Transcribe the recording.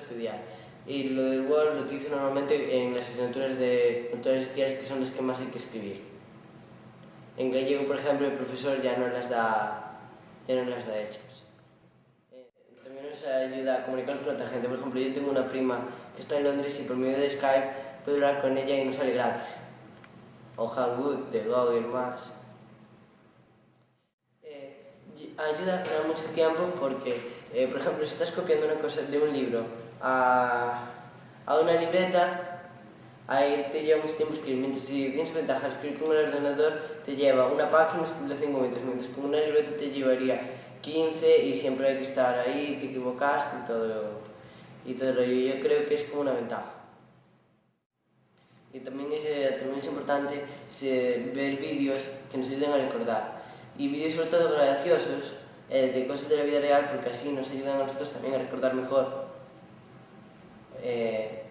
estudiar. Y lo del Word lo utilizo normalmente en las asignaturas de controles sociales que son las que más hay que escribir. En gallego, por ejemplo, el profesor ya no las da, ya no las da hechas. Eh, también nos ayuda a comunicarnos con otra gente. Por ejemplo, yo tengo una prima que está en Londres y por medio de Skype puedo hablar con ella y no sale gratis. O Hangout de Google más. Eh, ayuda a ganar mucho tiempo porque, eh, por ejemplo, si estás copiando una cosa de un libro a, a una libreta, ahí te lleva mucho tiempo escribir. Mientras si tienes ventaja escribir con el ordenador, te lleva una página escribirla 5 minutos, mientras con una libreta te llevaría 15 y siempre hay que estar ahí, te equivocaste y todo, y todo lo Yo creo que es como una ventaja. Y también es, eh, también es importante ver vídeos que nos ayuden a recordar. Y vídeos sobre todo graciosos, eh, de cosas de la vida real, porque así nos ayudan a nosotros también a recordar mejor. Eh,